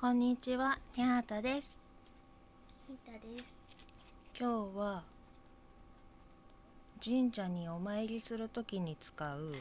こんにちは、にゃーたです。ヒータです。今日は神社にお参りするときに使う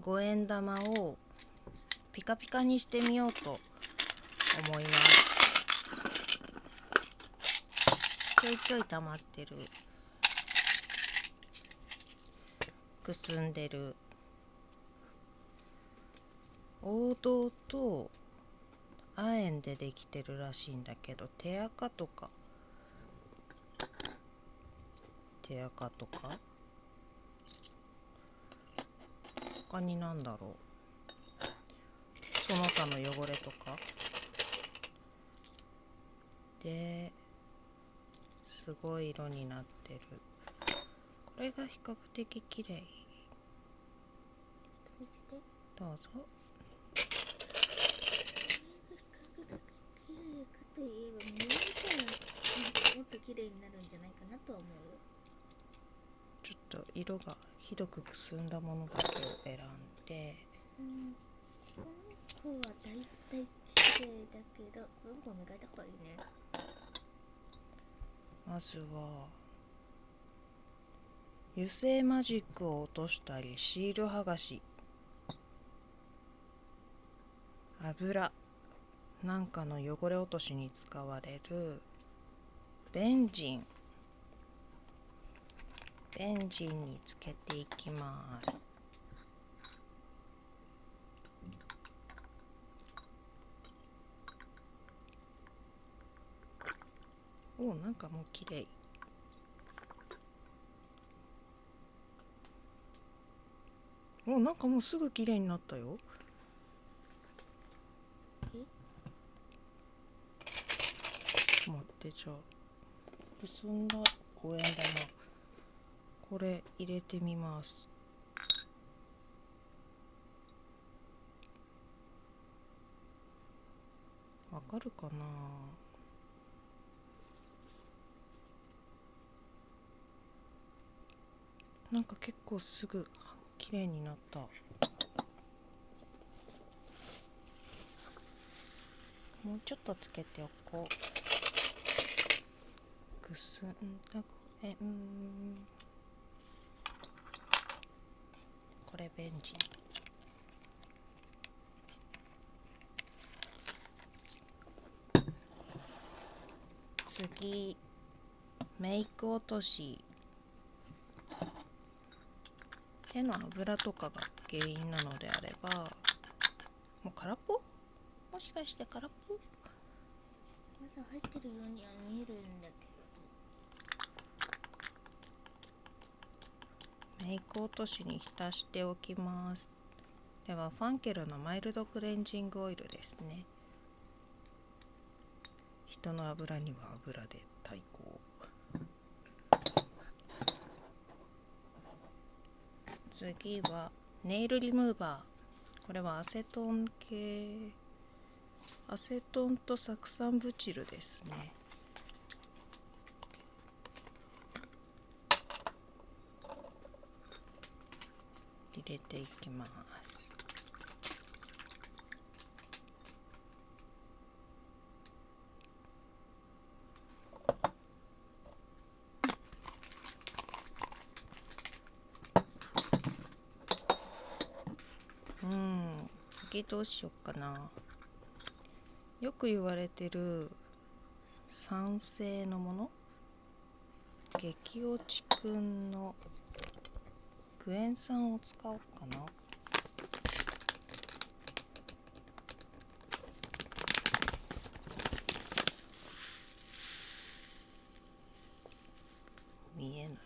五円玉をピカピカにしてみようと思います。ちょいちょい溜まってるくすんでる王道と亜鉛でできてるらしいんだけど手垢とか。手垢とか？他になんだろう？その他の汚れとか？ですごい色になってる。これが比較的綺麗。どうぞ比較的綺麗かといえば、見えたらもっと綺麗になるんじゃないかなとは思うよ。ちょっと色がひどくくすんだものだけを選んでうん。この子はだいたい綺麗だけど、この子磨いた方がいいね。まずは油性マジックを落としたりシール剥がし油なんかの汚れ落としに使われるベンジン。ベンジンにつけていきます。おなんかもう綺麗。おなんかもうすぐ綺麗になったよえ待ってじゃあくすんだ五円玉これ入れてみます。わかるかな？なんか結構すぐ綺麗になった。もうちょっとつけておこう。くすんだごえんこれベンジン次メイク落とし。手の油とかが原因なのであればもう空っぽ？もしかして空っぽ？まだ入ってるようには見えるんだけど。メイク落としに浸しておきます。ではファンケルのマイルドクレンジングオイルですね。人の油には油で対抗。次はネイルリムーバー。これはアセトン系。アセトンと酢酸ブチルですね。入れていきます。うん次どうしよっかな。よく言われてる酸性のもの？激落ちくんのクエン酸を使おうかな。見えない。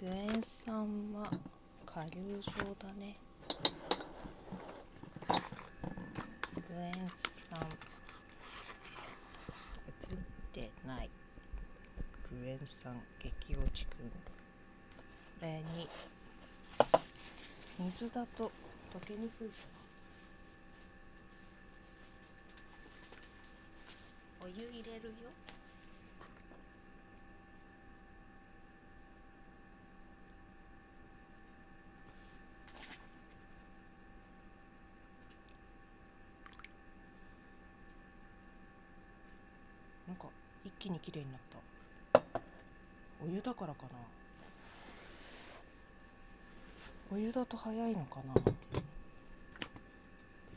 クエン酸は顆粒状だね。クエン酸映ってない。クエン酸激落ちくんこれに水だと溶けにくいかな。お湯入れるよ。なんか一気にきれいになった。お湯だからかな。お湯だと早いのかな。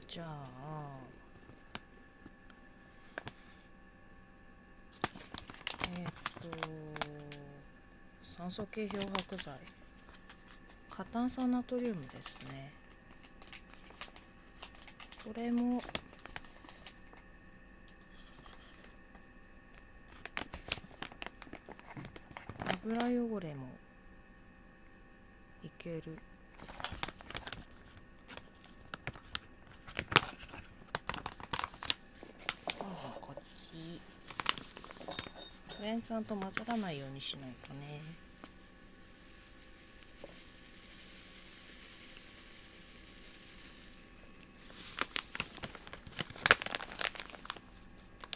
じゃあ。えーっと酸素系漂白剤。過炭酸ナトリウムですね。これも油汚れもいける。今度こっち。クエン酸と混ざらないようにしないとね。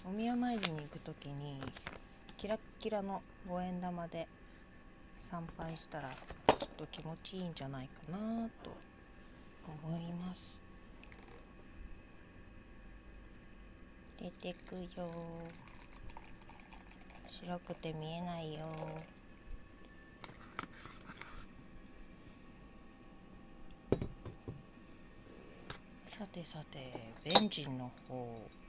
お宮参りに行く時にキラッキラの五円玉で参拝したらきっと気持ちいいんじゃないかなと思います。出てくよ。白くて見えないよ。さてさてベンジンの方。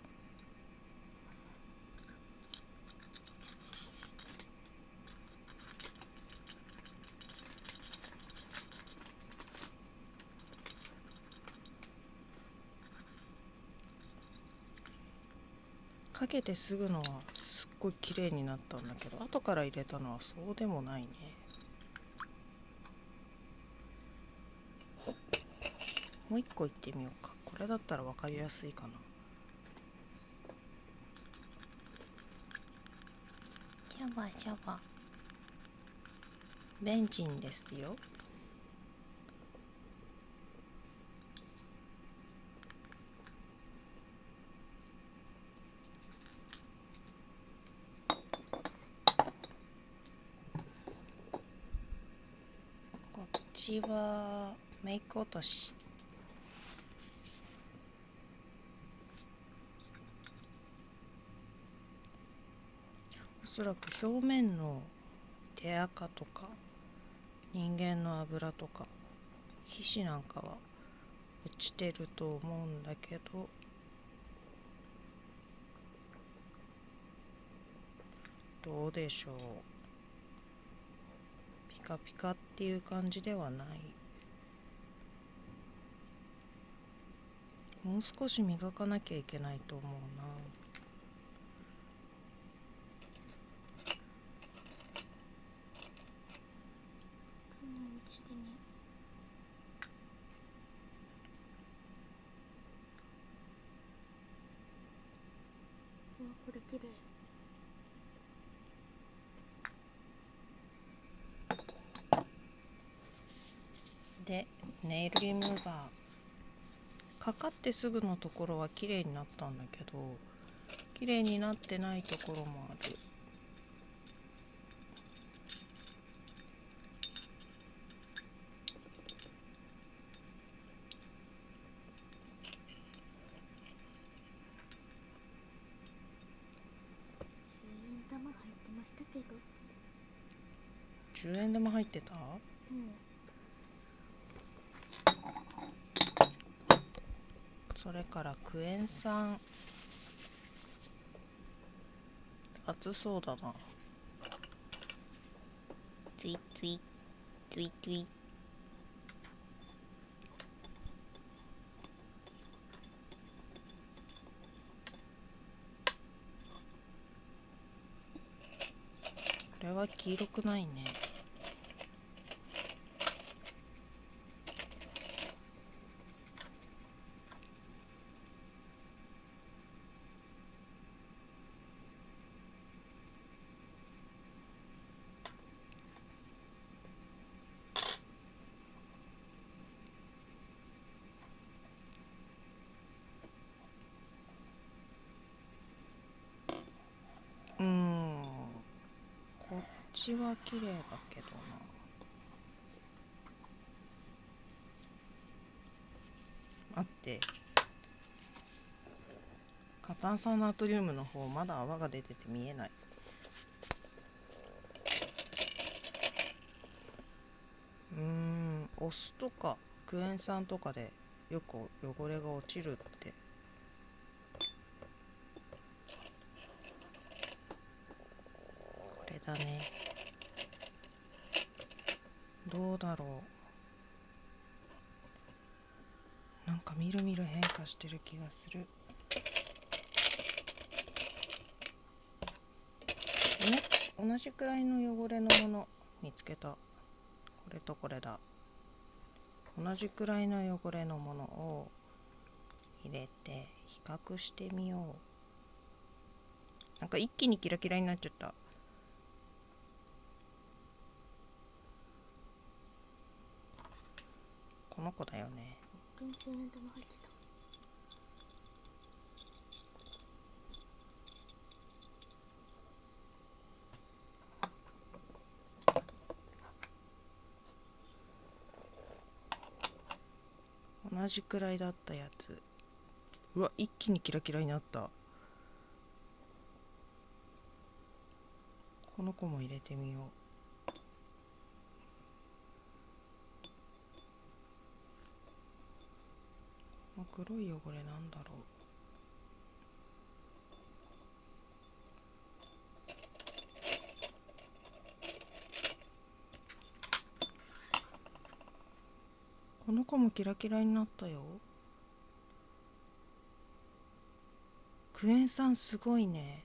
かけてすぐのはすっごい綺麗になったんだけど後から入れたのはそうでもないね。もう一個いってみようか。これだったら分かりやすいかな。シャバシャバ。ベンジンですよこっちはメイク落としおそらく表面の手垢とか人間の油とか皮脂なんかは落ちてると思うんだけど。どうでしょう。カピカっていう感じではない。もう少し磨かなきゃいけないと思うなうんうちでねうわこれ綺麗でネイルリムーバーかかってすぐのところは綺麗になったんだけど綺麗になってないところもある10円玉入ってましたけど10円玉入ってたうんそれからクエン酸。熱そうだな。ツイツイツイツイ。これは黄色くないね星は綺麗だけどな。待って。過炭酸ナトリウムの方まだ泡が出てて見えない。うんお酢とかクエン酸とかでよく汚れが落ちるって。これだね。どうだろう。なんかみるみる変化してる気がする。同じくらいの汚れのもの見つけた。これとこれだ。同じくらいの汚れのものを入れて比較してみよう。なんか一気にキラキラになっちゃったこの子だよね。本当に10円玉入ってた。同じくらいだったやつ。うわ一気にキラキラになった。この子も入れてみよう黒い汚れなんだろう。この子もキラキラになったよ。クエン酸すごいね。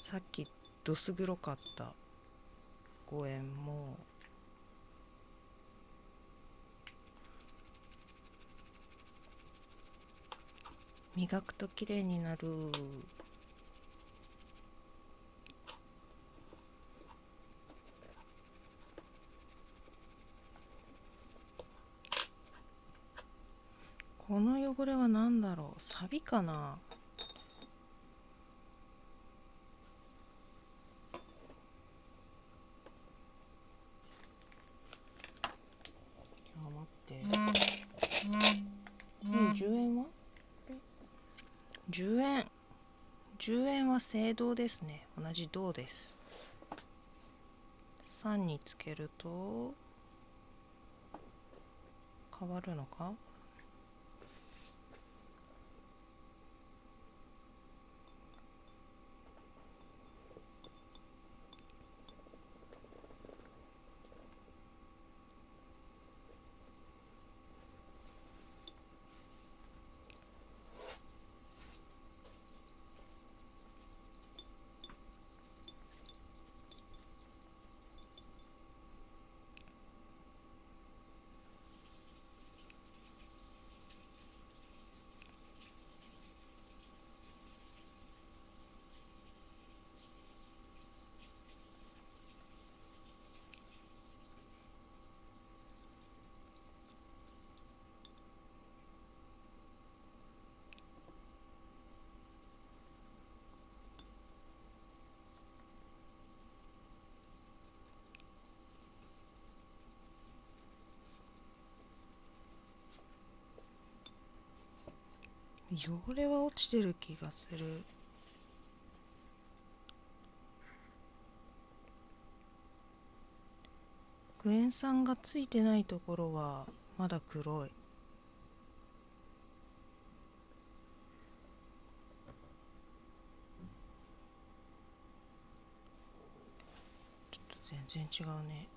さっきどす黒かった。5円も。磨くと綺麗になる。この汚れは何だろう？サビかな？10円。10円は青銅ですね。同じ銅です。3につけると変わるのか？汚れは落ちてる気がする。クエン酸がついてないところはまだ黒い。ちょっと全然違うね。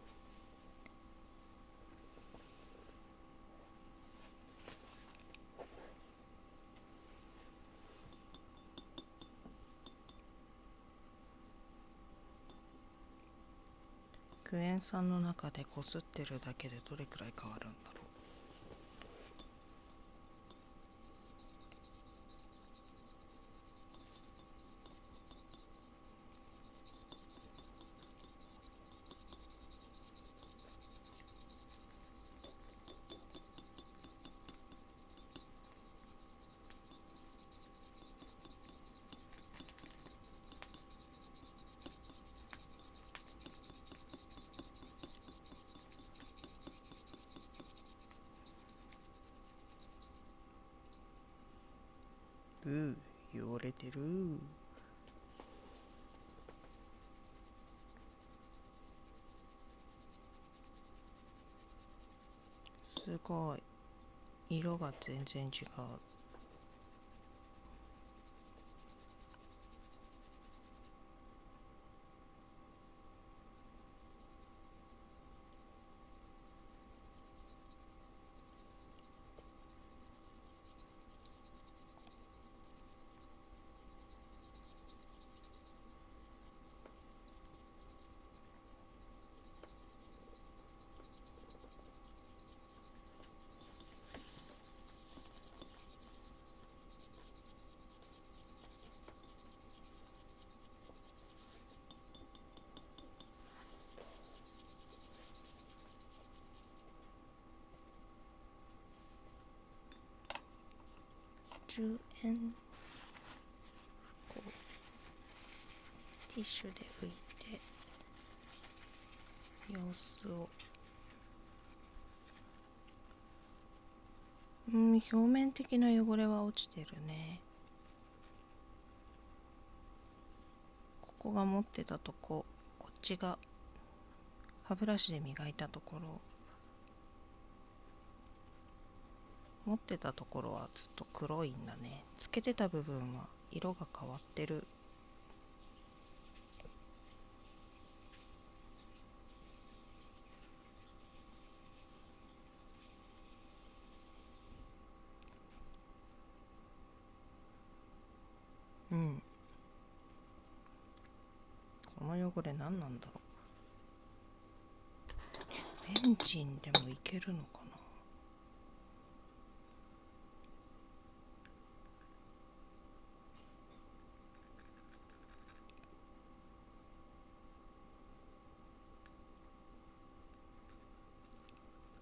クエン酸の中でこすってるだけでどれくらい変わるんだろく汚れてる。すごい。色が全然違う。10円こうティッシュで拭いて様子を。うん表面的な汚れは落ちてるね。ここが持ってたとここっちが歯ブラシで磨いたところ。持ってたところはずっと黒いんだね。つけてた部分は色が変わってる。うん。この汚れ何なんだろう。ベンジンでもいけるのかな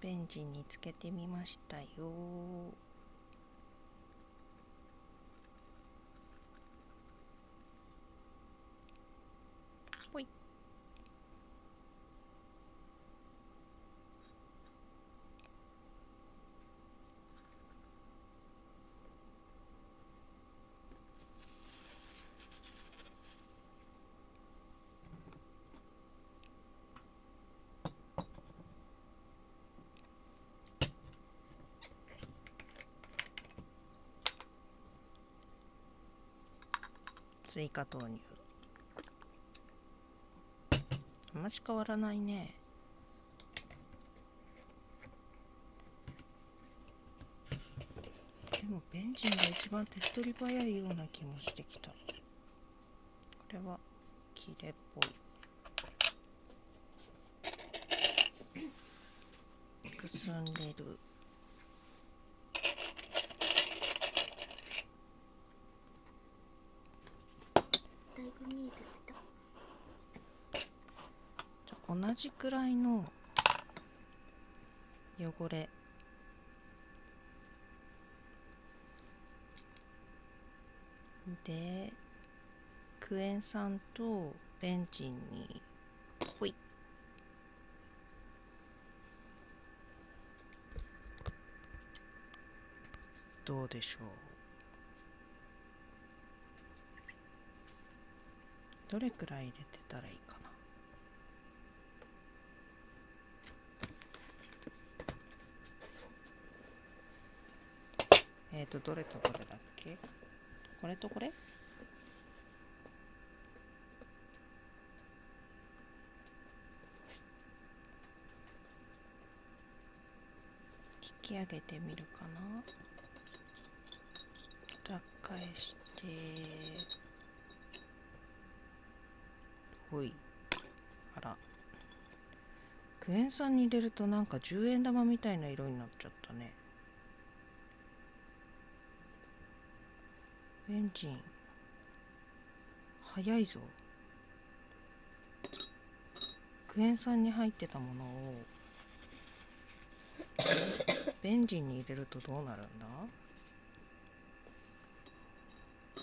ベンジにつけてみましたよ。追加投入。あんまし変わらないね。でもベンジンが一番手っ取り早いような気もしてきた。これはキレっぽい。くすんでるだいぶ見えてきた同じくらいの汚れ。でクエン酸とベンチンにほい。どうでしょう。どれくらい入れてたらいいかな？えっ、ー、とどれとどれだっけ？これとこれ？引き上げてみるかな？裏返してほい。あら。クエン酸に入れるとなんか10円玉みたいな色になっちゃったね。エンジン。早いぞ。クエン酸に入ってたものを。ベンジンに入れるとどうなるんだ？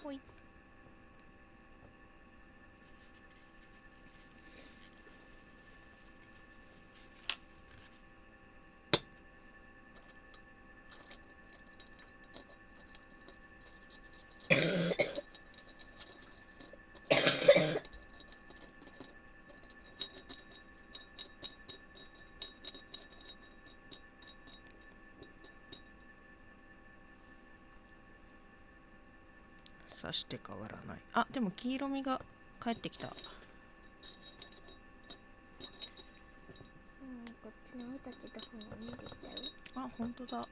ほい。さして変わらないあでも黄色みが帰ってきたうんこっちの青立てた方が見えてきたよあ本当だ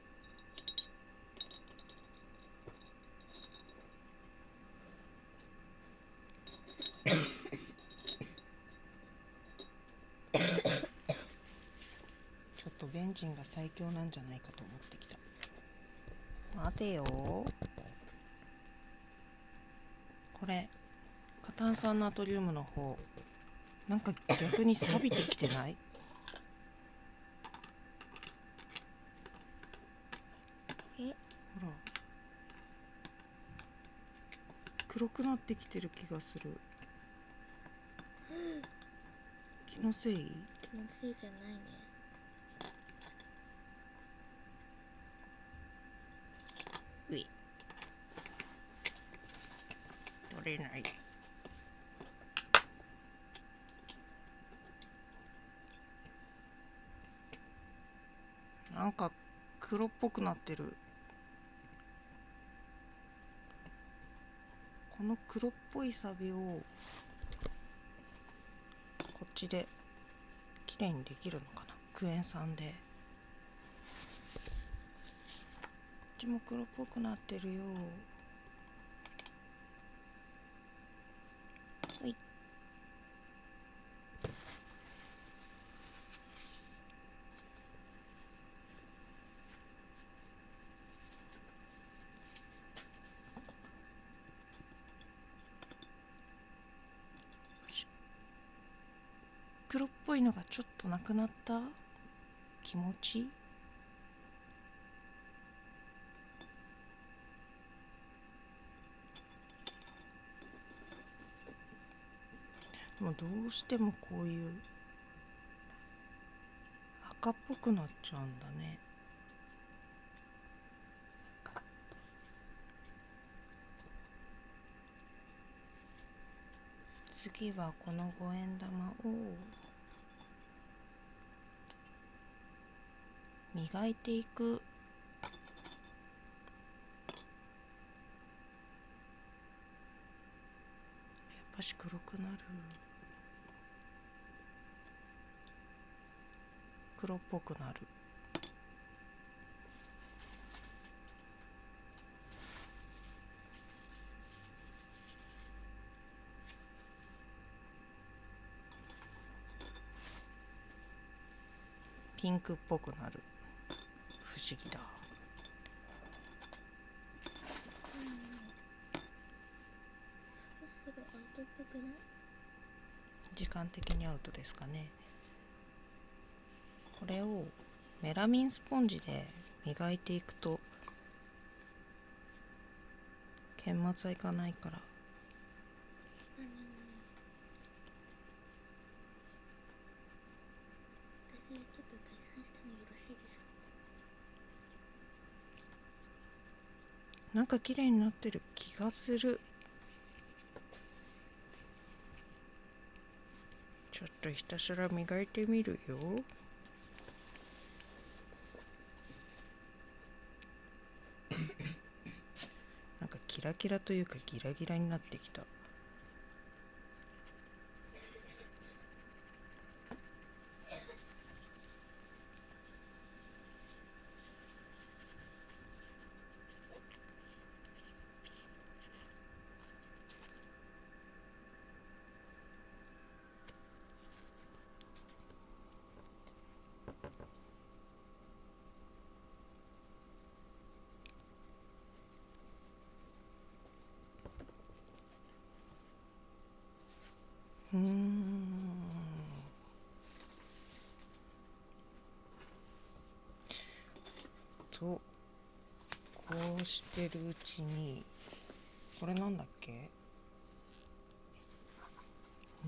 ちょっとベンジンが最強なんじゃないかと思ってきた待てよこれ過炭酸ナトリウムの方なんか逆に錆びてきてない？え？ほら。黒くなってきてる気がする。気のせい？気のせいじゃないねうい取れない。なんか黒っぽくなってる。この黒っぽいサビをこっちで綺麗にできるのかな？クエン酸で。こっちも黒っぽくなってるよほい黒っぽいのがちょっとなくなった気持ち？でもどうしてもこういう赤っぽくなっちゃうんだね。次はこの五円玉を。磨いていく。やっぱし黒くなる。黒っぽくなる。ピンクっぽくなる。思議だ。時間的にアウトですかね。これをメラミンスポンジで磨いていくと研末はいかないから何私ちょっと退散してもよろしいでしょなんか綺麗になってる気がする。ちょっとひたすら磨いてみるよ。なんかキラキラというかギラギラになってきたうん。とこうしてるうちにこれなんだっけ？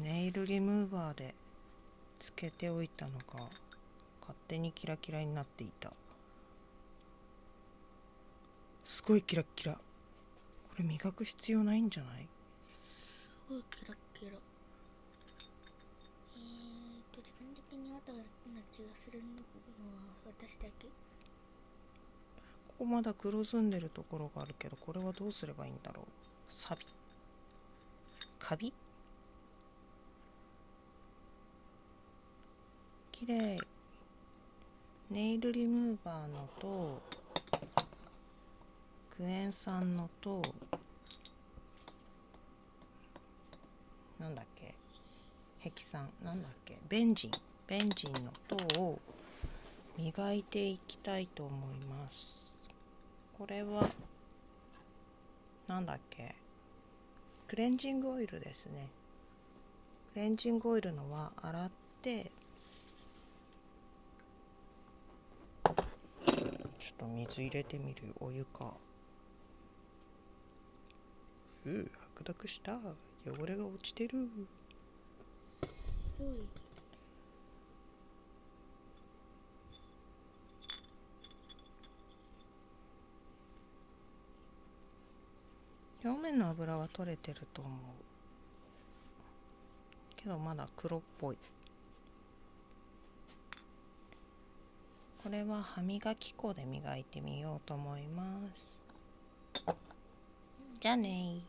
ネイルリムーバーでつけておいたのが勝手にキラキラになっていた。すごいキラキラ。これ磨く必要ないんじゃない？すごいキラキラ。ーと時間的に後な気がするのは私だけ。ここまだ黒ずんでるところがあるけどこれはどうすればいいんだろう？サビ。カビ？きれいネイルリムーバーのとクエン酸のとなんだっけ？ヘキサンなんだっけ？ベンジン。ベンジンのとを磨いていきたいと思います。これはなんだっけ？クレンジングオイルですね。クレンジングオイルのは洗ってちょっと水入れてみるお湯か。うう白濁した。汚れが落ちてる。すごい表面の油は取れてると思うけどまだ黒っぽい。これは歯磨き粉で磨いてみようと思います。じゃあね